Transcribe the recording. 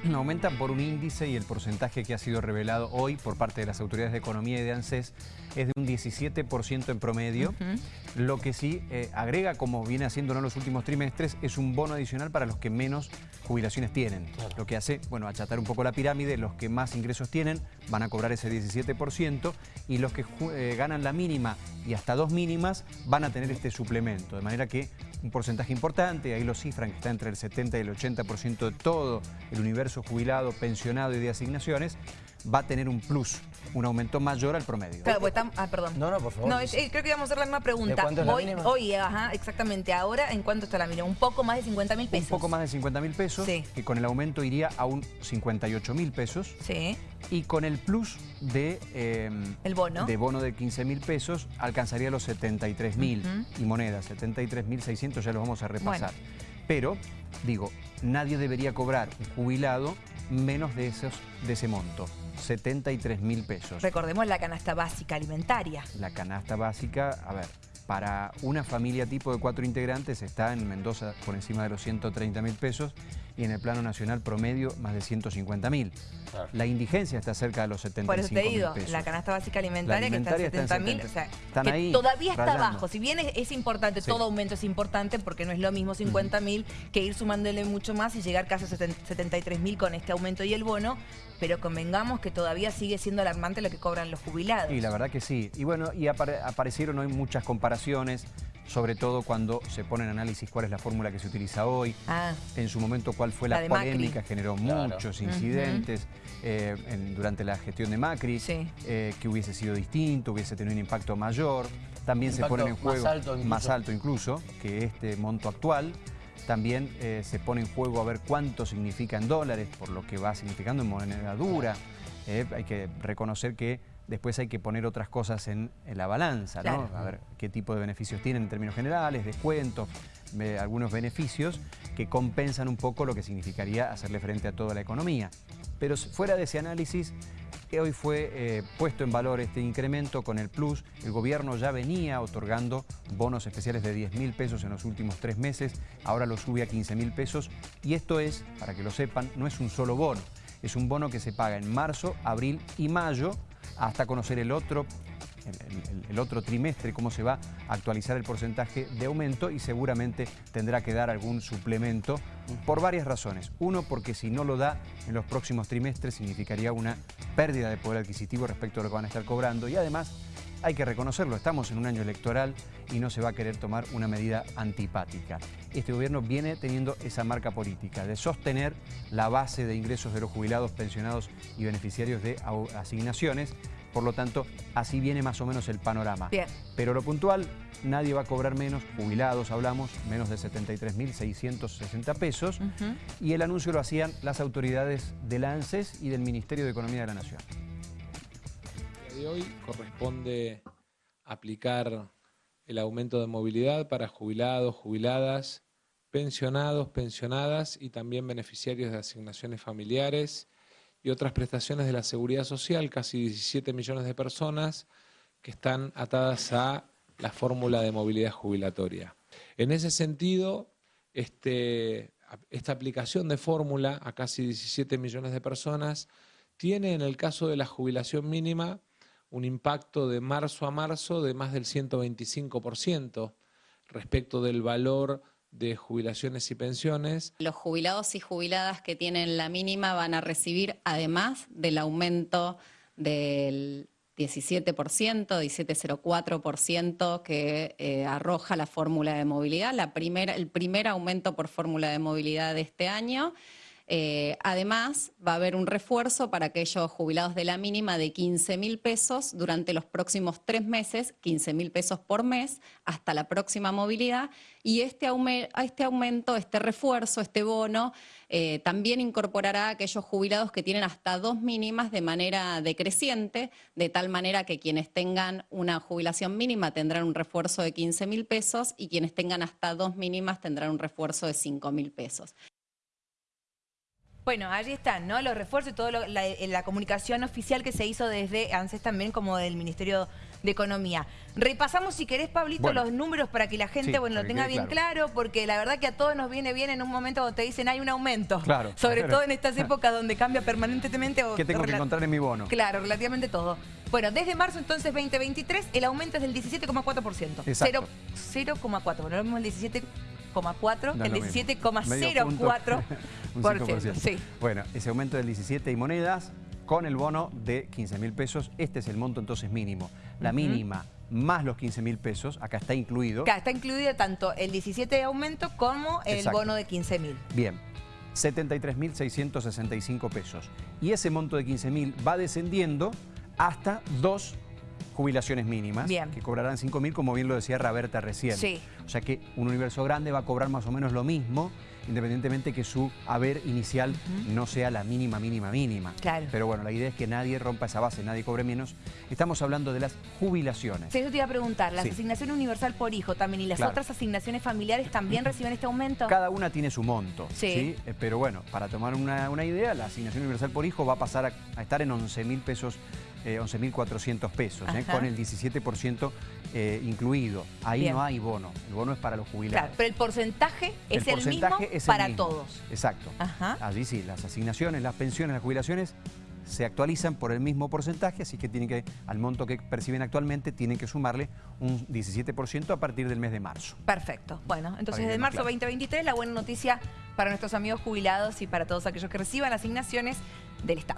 aumentan por un índice y el porcentaje que ha sido revelado hoy por parte de las autoridades de economía y de ANSES es de un 17% en promedio. Lo que sí eh, agrega, como viene haciendo en los últimos trimestres, es un bono adicional para los que menos jubilaciones tienen. Lo que hace, bueno, achatar un poco la pirámide, los que más ingresos tienen van a cobrar ese 17% y los que eh, ganan la mínima y hasta dos mínimas van a tener este suplemento. De manera que un porcentaje importante, ahí lo cifran que está entre el 70 y el 80% de todo el universo jubilado, pensionado y de asignaciones, va a tener un plus, un aumento mayor al promedio. Claro, pues ah, perdón. No, no, por favor. No, creo que íbamos a hacer la misma pregunta. cuánto es la mínima? Hoy, ajá, exactamente. Ahora, ¿en cuánto está la mínima? Un poco más de 50 mil pesos. Un poco más de 50 mil pesos, sí. que con el aumento iría a un 58 mil pesos. Sí. Y con el plus de... Em, el bono. De bono de 15 mil pesos, alcanzaría los 73 mil. Y monedas, 73 mil 600, ya los vamos a repasar. Pero, digo, nadie debería cobrar un jubilado menos de, esos, de ese monto. 73 mil pesos. Recordemos la canasta básica alimentaria. La canasta básica, a ver, para una familia tipo de cuatro integrantes está en Mendoza por encima de los 130 mil pesos y en el plano nacional promedio más de 150 mil. La indigencia está cerca de los 75 Por eso te digo, la canasta básica alimentaria, que está en 70 mil, o sea, que todavía está bajo. Si bien es, importante, todo aumento es importante porque no es lo mismo 50 mil que ir sumándole mucho más y llegar casi a 73 mil con este aumento y el bono, pero convengamos que todavía sigue siendo alarmante lo que cobran los jubilados. Y la verdad que sí. Y bueno, y aparecieron hoy muchas comparaciones sobre todo cuando se pone en análisis cuál es la fórmula que se utiliza hoy, ah. en su momento cuál fue la, polémica, generó muchos incidentes eh, durante la gestión de Macri, eh, que hubiese sido distinto, hubiese tenido un impacto mayor, también se pone en juego más alto, incluso que este monto actual, también eh, se pone en juego a ver cuánto significa en dólares, por lo que va significando en moneda dura, hay que reconocer que después hay que poner otras cosas en, la balanza, ¿no? A ver qué tipo de beneficios tienen en términos generales, descuentos, algunos beneficios que compensan un poco lo que significaría hacerle frente a toda la economía. Pero fuera de ese análisis, hoy fue eh, puesto en valor este incremento con el plus. El gobierno ya venía otorgando bonos especiales de 10 mil pesos en los últimos tres meses, ahora lo sube a 15 mil pesos. Y esto es, para que lo sepan, no es un solo bono, es un bono que se paga en marzo, abril y mayo hasta conocer el otro, el, otro trimestre, cómo se va a actualizar el porcentaje de aumento y seguramente tendrá que dar algún suplemento por varias razones. Uno, porque si no lo da en los próximos trimestres significaría una pérdida de poder adquisitivo respecto a lo que van a estar cobrando y además hay que reconocerlo, estamos en un año electoral y no se va a querer tomar una medida antipática. Este gobierno viene teniendo esa marca política de sostener la base de ingresos de los jubilados, pensionados y beneficiarios de asignaciones. Por lo tanto, así viene más o menos el panorama. Bien. Pero lo puntual, nadie va a cobrar menos, jubilados hablamos, menos de 73.660 pesos. Y el anuncio lo hacían las autoridades del ANSES y del Ministerio de Economía de la Nación de hoy corresponde aplicar el aumento de movilidad para jubilados, jubiladas, pensionados, pensionadas y también beneficiarios de asignaciones familiares y otras prestaciones de la seguridad social, casi 17 millones de personas que están atadas a la fórmula de movilidad jubilatoria. En ese sentido, este, esta aplicación de fórmula a casi 17 millones de personas tiene en el caso de la jubilación mínima un impacto de marzo a marzo de más del 125% respecto del valor de jubilaciones y pensiones. Los jubilados y jubiladas que tienen la mínima van a recibir, además del aumento del 17%, 17,04% que eh, arroja la fórmula de movilidad, la primera, el primer aumento por fórmula de movilidad de este año, eh, además, va a haber un refuerzo para aquellos jubilados de la mínima de 15 mil pesos durante los próximos tres meses, 15 mil pesos por mes, hasta la próxima movilidad. Y este, este aumento, este refuerzo, este bono, eh, también incorporará a aquellos jubilados que tienen hasta dos mínimas de manera decreciente, de tal manera que quienes tengan una jubilación mínima tendrán un refuerzo de 15 mil pesos y quienes tengan hasta dos mínimas tendrán un refuerzo de 5 mil pesos. Bueno, allí están, ¿no? Los refuerzos y toda la, la, comunicación oficial que se hizo desde ANSES también como del Ministerio Economía. Repasamos, si querés, Pablito, los números para que la gente bueno, lo tenga bien claro. porque la verdad que a todos nos viene bien en un momento donde te dicen hay un aumento. Claro. Sobre todo en estas épocas donde cambia permanentemente. ¿Qué tengo que encontrar en mi bono? Claro, relativamente todo. Bueno, desde marzo entonces 2023 el aumento es del 17,4%. 0,4. Bueno, lo mismo el 17,4, el 17,04%. Sí. Bueno, ese aumento del 17 y monedas con el bono de 15 mil pesos. Este es el monto entonces mínimo. La mínima más los 15 mil pesos, acá está incluido. Acá está incluido tanto el 17 de aumento como el bono de 15 mil. Bien, 73.665 pesos. Y ese monto de 15 mil va descendiendo hasta dos jubilaciones mínimas, que cobrarán 5 mil, como bien lo decía Raberta recién. O sea que un universo grande va a cobrar más o menos lo mismo independientemente que su haber inicial no sea la mínima, mínima, mínima. Claro. Pero bueno, la idea es que nadie rompa esa base, nadie cobre menos. Estamos hablando de las jubilaciones. Sí, yo te iba a preguntar, ¿la asignación universal por hijo también y las otras asignaciones familiares también reciben este aumento? Cada una tiene su monto, sí. Eh, pero bueno, para tomar una, idea, la asignación universal por hijo va a pasar a, estar en 11 mil pesos 11.400 eh, pesos, eh, con el 17% eh, incluido. Ahí no hay bono, el bono es para los jubilados. pero el porcentaje es el, mismo para todos. Exacto. Allí sí, las asignaciones, las pensiones, las jubilaciones se actualizan por el mismo porcentaje, así que tienen que, al monto que perciben actualmente, tienen que sumarle un 17% a partir del mes de marzo. Perfecto. Bueno, entonces desde marzo 2023 la buena noticia para nuestros amigos jubilados y para todos aquellos que reciban asignaciones del Estado.